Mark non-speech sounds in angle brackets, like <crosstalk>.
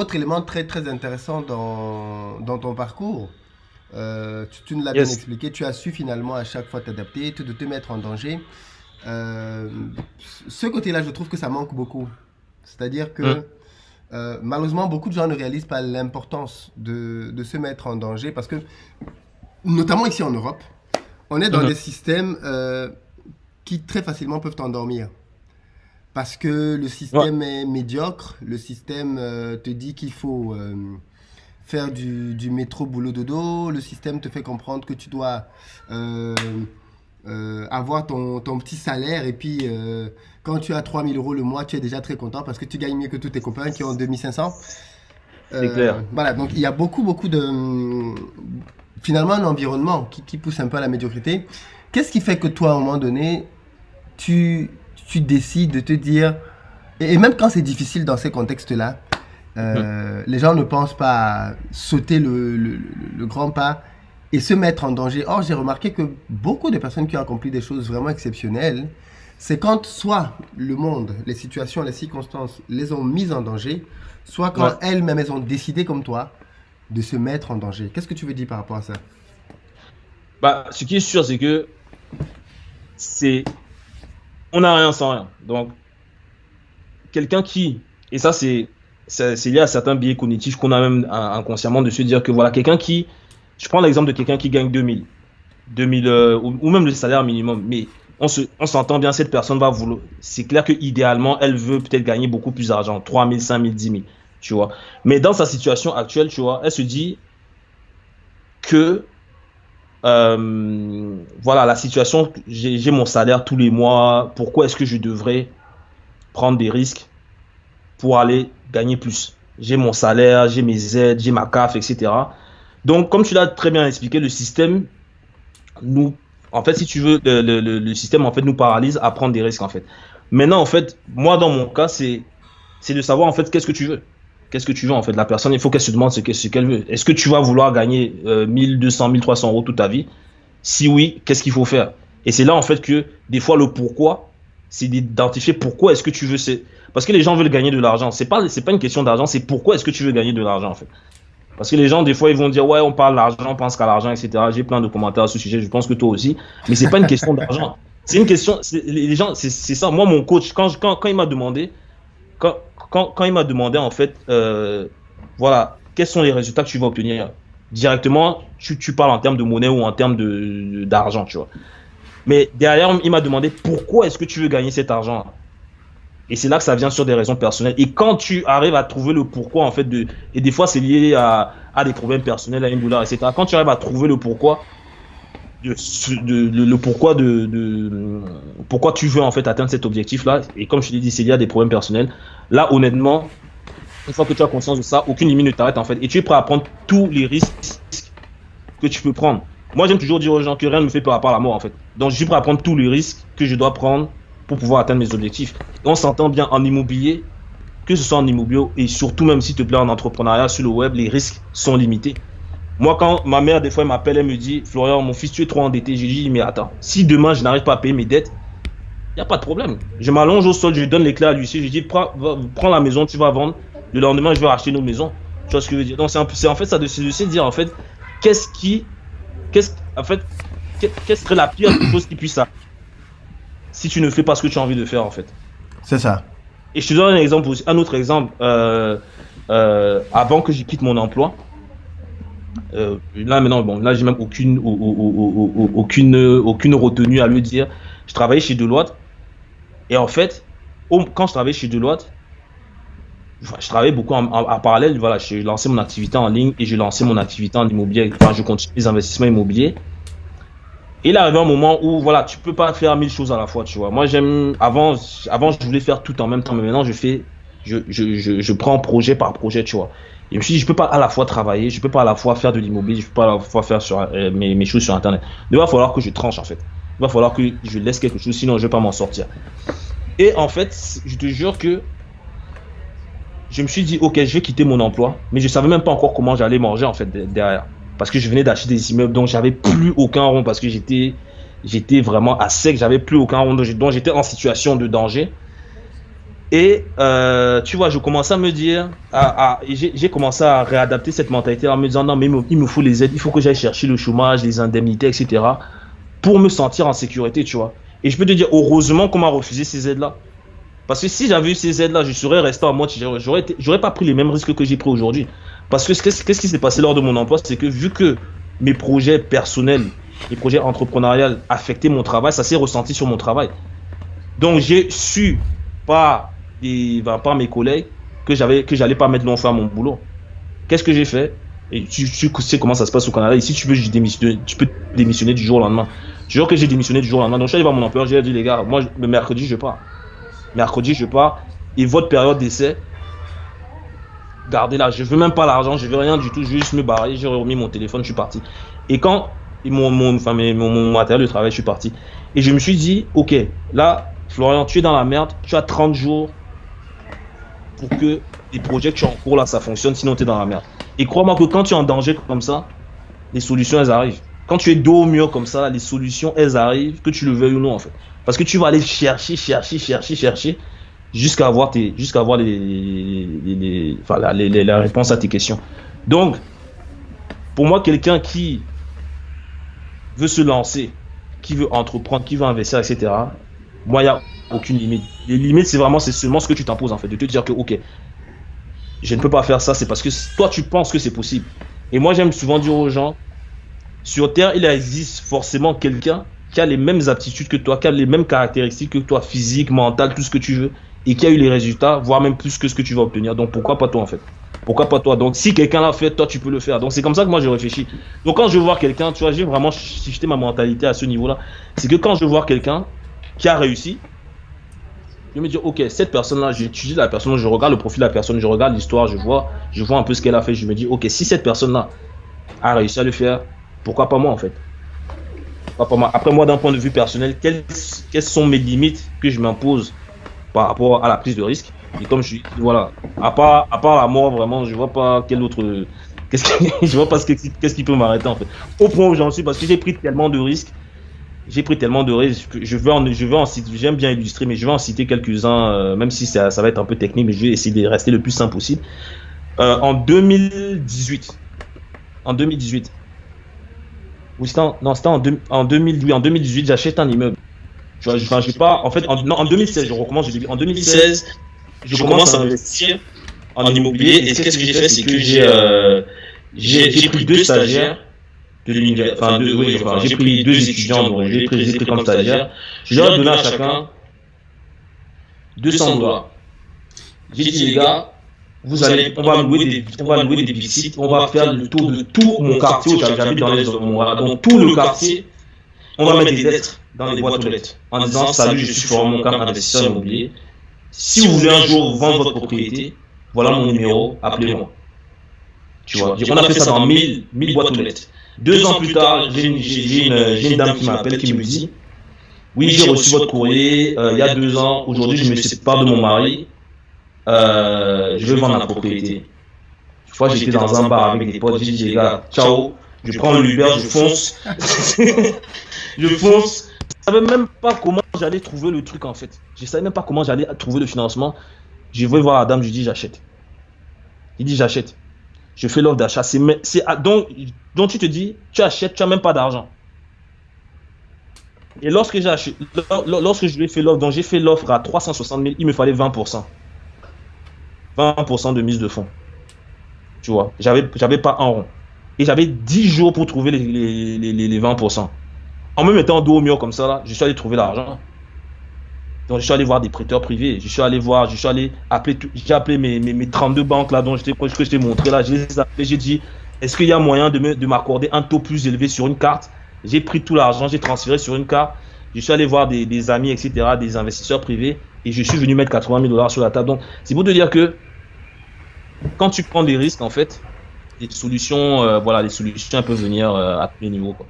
autre élément très très intéressant dans, dans ton parcours, euh, tu, tu nous l'as bien expliqué, tu as su finalement à chaque fois t'adapter, te, de te mettre en danger. Euh, ce côté-là, je trouve que ça manque beaucoup. C'est-à-dire que Hmm. euh, malheureusement, beaucoup de gens ne réalisent pas l'importance de, de se mettre en danger parce que, notamment ici en Europe, on est dans Mhm. des systèmes qui très facilement peuvent t'endormir. Parce que le système est médiocre, le système euh, te dit qu'il faut euh, faire du, du métro boulot dodo, le système te fait comprendre que tu dois euh, avoir ton, ton petit salaire et puis quand tu as 3000 euros le mois, tu es déjà très content parce que tu gagnes mieux que tous tes copains qui ont 2500. C'est clair. Voilà, donc il y a beaucoup, beaucoup de... Finalement, un environnement qui, qui pousse un peu à la médiocrité. Qu'est-ce qui fait que toi, à un moment donné, tu, tu décides de te dire, et, et même quand c'est difficile dans ces contextes-là, euh, les gens ne pensent pas à sauter le, le- le- le grand pas et se mettre en danger. Or, j'ai remarqué que beaucoup de personnes qui ont accompli des choses vraiment exceptionnelles, c'est quand soit le monde, les situations, les circonstances les ont mises en danger, soit quand Ouais. elles-mêmes, elles ont décidé comme toi de se mettre en danger. Qu'est-ce que tu veux dire par rapport à ça? Bah, ce qui est sûr, c'est que c'est. On n'a rien sans rien. Donc, quelqu'un qui. Et ça, c'est lié à certains biais cognitifs qu'on a même euh, inconsciemment de se dire que voilà, quelqu'un qui. Je prends l'exemple de quelqu'un qui gagne 2000. 2000 euh, ou, ou même le salaire minimum. Mais on se, on s'entend bien, cette personne va vouloir. C'est clair que idéalement, elle veut peut-être gagner beaucoup plus d'argent 3000, 5000, 10 000. Tu vois. Mais dans sa situation actuelle, tu vois, elle se dit que euh, voilà, la situation, j'ai mon salaire tous les mois, pourquoi est-ce que je devrais prendre des risques pour aller gagner plus? J'ai mon salaire, j'ai mes aides, j'ai ma CAF, etc. Donc, comme tu l'as très bien expliqué, le système nous, en fait, si tu veux, le, système en fait nous paralyse à prendre des risques en fait. Maintenant, en fait, moi dans mon cas, c'est c'est de savoir en fait qu'est-ce que tu veux. Qu'est-ce que tu veux en fait? La personne, il faut qu'elle se demande ce que- ce qu'elle veut. Est-ce que tu vas vouloir gagner euh, 1200, 1300 euros toute ta vie? Si oui, qu'est-ce qu'il faut faire? Et c'est là en fait que des fois le pourquoi, c'est d'identifier pourquoi est-ce que tu veux. Parce que les gens veulent gagner de l'argent. C'est pas pas une question d'argent, c'est pourquoi est-ce que tu veux gagner de l'argent en fait. Parce que les gens, des fois, ils vont dire, ouais, on parle d'argent, on pense qu'à l'argent, etc. J'ai plein de commentaires à ce sujet, je pense que toi aussi. Mais c'est pas une question d'argent. C'est une question, les gens, c'est ça. Moi, mon coach, quand, quand, quand il m'a demandé, quand, quand, il m'a demandé, en fait, euh, voilà, quels sont les résultats que tu vas obtenir directement, tu, parles en termes de monnaie ou en termes d'argent, tu vois. Mais derrière, il m'a demandé pourquoi est-ce que tu veux gagner cet argent et c'est là que ça vient sur des raisons personnelles. Et quand tu arrives à trouver le pourquoi, en fait, de, et des fois c'est lié à, à des problèmes personnels, à une douleur, etc. Quand tu arrives à trouver le pourquoi, de, le pourquoi de, pourquoi tu veux en fait atteindre cet objectif-là, et comme je t'ai dit, c'est lié à des problèmes personnels. Là, honnêtement, une fois que tu as conscience de ça, aucune limite ne t'arrête en fait, et tu es prêt à prendre tous les risques que tu peux prendre. Moi, j'aime toujours dire aux gens que rien ne me fait peur à part la mort en fait. Donc, je suis prêt à prendre tous les risques que je dois prendre pour pouvoir atteindre mes objectifs. On s'entend bien en immobilier, que ce soit en immobilier et surtout même s'il te plaît en entrepreneuriat sur le web, les risques sont limités. Moi, quand ma mère, des fois, elle m'appelle, elle me dit Florian, mon fils, tu es trop endetté. Je lui dis Mais attends, si demain je n'arrive pas à payer mes dettes, il n'y a pas de problème. Je m'allonge au sol, je lui donne les clés à l'huissier, je lui dis prends, va- prends la maison, tu vas vendre. Le lendemain, je vais racheter nos maisons. Tu vois ce que je veux dire? Donc, c'est en fait ça de se dire en fait, qu'est-ce qui. Qu'est-ce, en fait, serait la pire <coughs> des choses qui puisse arriver si tu ne fais pas ce que tu as envie de faire en fait? C'est ça. et je te donne un exemple aussi, un autre exemple. Euh, euh, avant que je quitte mon emploi, euh, là maintenant, bon, là j'ai même aucune, au- au- au- au- aucune, aucune retenue à le dire. Je travaillais chez Deloitte et en fait, quand je travaillais chez Deloitte, je travaillais beaucoup en, parallèle. Voilà, j'ai lancé mon activité en ligne et j'ai lancé mon activité en immobilier. Je continue les investissements immobiliers. Et il arrive un moment où voilà, tu peux pas faire mille choses à la fois, tu vois. Moi, j'aime avant, avant je voulais faire tout en même temps, mais maintenant je fais, je, je, je, je prends projet par projet, tu vois. Et je me suis dit, je peux pas à la fois travailler, je peux pas à la fois faire de l'immobilier, je peux pas à la fois faire euh, mes, mes choses sur Internet. Il va falloir que je tranche en fait. Il va falloir que je laisse quelque chose, sinon je vais pas m'en sortir. Et en fait, je te jure que je me suis dit, ok, je vais quitter mon emploi, mais je savais même pas encore comment j'allais manger en fait de- derrière. Parce que je venais d'acheter des immeubles, donc j'avais plus aucun rond parce que j'étais, j'étais vraiment à sec, j'avais plus aucun rond, donc j'étais en situation de danger. Et euh, tu vois, je commençais à me dire, à, j'ai commencé à réadapter cette mentalité en me disant non, mais il me, faut les aides, il faut que j'aille chercher le chômage, les indemnités, etc. pour me sentir en sécurité, tu vois. Et je peux te dire, heureusement qu'on m'a refusé ces aides-là. Parce que si j'avais eu ces aides-là, je serais resté en mode, j'aurais pas pris les mêmes risques que j'ai pris aujourd'hui. Parce que qu'est-ce qui s'est passé lors de mon emploi, c'est que vu que mes projets personnels, mes projets entrepreneuriaux affectaient mon travail, ça s'est ressenti sur mon travail. Donc j'ai su par et par mes collègues que j'avais que j'allais pas mettre long feu à mon boulot. Qu'est-ce que j'ai fait? Et tu, sais comment ça se passe au Canada. Ici, tu peux démissionner, tu peux démissionner du jour au lendemain. Je jure que j'ai démissionné du jour au lendemain. Donc, je suis allé voir mon employeur, j'ai dit les gars, moi le mercredi je pars. Mercredi je pars et votre période d'essai, gardez-la. Je veux même pas l'argent, je veux rien du tout, je veux juste me barrer. J'ai remis mon téléphone, je suis parti. Et quand mon, mon, enfin, mon, mon matériel de travail, je suis parti. Et je me suis dit, ok, là, Florian, tu es dans la merde, tu as 30 jours pour que les projets que tu as en cours là, ça fonctionne, sinon tu es dans la merde. Et crois-moi que quand tu es en danger comme ça, les solutions, elles arrivent. Quand tu es dos au mur comme ça, les solutions, elles arrivent, que tu le veuilles ou non, en fait. Parce que tu vas aller chercher, chercher, chercher, chercher, jusqu'à avoir, tes, jusqu'à avoir les, les, enfin, la, réponse à tes questions. Donc, pour moi, quelqu'un qui veut se lancer, qui veut entreprendre, qui veut investir, etc., moi, il n'y a aucune limite. Les limites, c'est vraiment, c'est seulement ce que tu t'imposes, en fait, de te dire que, ok, je ne peux pas faire ça, c'est parce que toi, tu penses que c'est possible. Et moi, j'aime souvent dire aux gens, sur Terre, il existe forcément quelqu'un qui a les mêmes aptitudes que toi, qui a les mêmes caractéristiques que toi, physique, mental, tout ce que tu veux, et qui a eu les résultats, voire même plus que ce que tu vas obtenir. Donc pourquoi pas toi en fait? Pourquoi pas toi? Donc si quelqu'un l'a fait, toi tu peux le faire. Donc c'est comme ça que moi je réfléchis. Donc quand je vois quelqu'un, tu vois, j'ai vraiment shifté ma mentalité à ce niveau-là. C'est que quand je vois quelqu'un qui a réussi, je me dis, ok, cette personne-là, j'étudie la personne, je regarde le profil de la personne, je regarde l'histoire, je vois, je vois un peu ce qu'elle a fait. Je me dis, ok, si cette personne-là a réussi à le faire, pourquoi pas moi en fait? Après, moi, d'un point de vue personnel, quelles, quelles sont mes limites que je m'impose par rapport à la prise de risque? Et comme je suis, voilà, à part, à part la mort, vraiment, je vois pas quel autre. Qu'est-ce <laughs> je vois pas ce qu'est-ce qui peut m'arrêter en fait. Au point où j'en suis, parce que j'ai pris tellement de risques. J'ai pris tellement de risques. Je veux en, je veux en citer, j'aime bien illustrer, mais je vais en citer quelques-uns, euh, même si ça, ça, va être un peu technique, mais je vais essayer de rester le plus simple possible. Euh, en 2018, en 2018, oui, c'était en, non, c'était en, en, 2000, en 2018, j'achète un immeuble. Je, enfin, je pas, en fait, en, non, en 2016, je recommence, en 2016, je commence à investir en immobilier. Et qu'est-ce que j'ai fait, c'est que j'ai, euh, j'ai pris deux stagiaires de enfin, deux, oui, enfin, j'ai pris deux étudiants, donc j'ai pris, pris comme stagiaires. Je leur ai donné à chacun 200 dollars. J'ai dit, les gars, vous allez, on va louer des, on va louer des sites, on va faire le tour de tout mon quartier où j'habite dans les. Donc tout le quartier, on va mettre des lettres dans les boîtes aux lettres en disant salut, je suis Florent Moncam, investisseur immobilier. Si vous voulez un jour vendre votre propriété, voilà mon numéro, appelez-moi. Tu vois, on a fait ça dans 1000, 1000 boîtes aux lettres. Deux ans plus tard, j'ai une, dame qui m'appelle qui me dit Oui, j'ai reçu votre courrier euh, il y a deux ans. Aujourd'hui, je me sépare de mon mari. Euh, je veux vendre la propriété. Une fois, j'étais dans un bar avec des potes, j'ai dit, les gars, ciao, je prends le Uber, je fonce. <laughs> je fonce. Je savais même pas comment j'allais trouver le truc en fait. Je savais même pas comment j'allais trouver le financement. Je vais voir la dame, je dis, j'achète. Il dit, j'achète. Je fais l'offre d'achat. C'est, donc, donc, tu te dis, tu achètes, tu n'as même pas d'argent. Et lorsque, lorsque je lui ai fait l'offre, donc j'ai fait l'offre à 360 000, il me fallait 20%. 20% de mise de fonds. Tu vois, j'avais, pas un rond. Et j'avais 10 jours pour trouver les, les, les, 20%. En me mettant dos au mur comme ça, là, je suis allé trouver l'argent. Donc, je suis allé voir des prêteurs privés. Je suis allé voir, je suis allé appeler, j'ai appelé mes, mes, mes, 32 banques là, dont je que je t'ai montré là. Je les j'ai dit, est-ce qu'il y a moyen de, de m'accorder un taux plus élevé sur une carte? J'ai pris tout l'argent, j'ai transféré sur une carte. Je suis allé voir des, des, amis, etc., des investisseurs privés, et je suis venu mettre 80 000 dollars sur la table. Donc, c'est pour te dire que quand tu prends des risques, en fait, les solutions, euh, voilà, les solutions peuvent venir euh, à tous les niveaux. Quoi.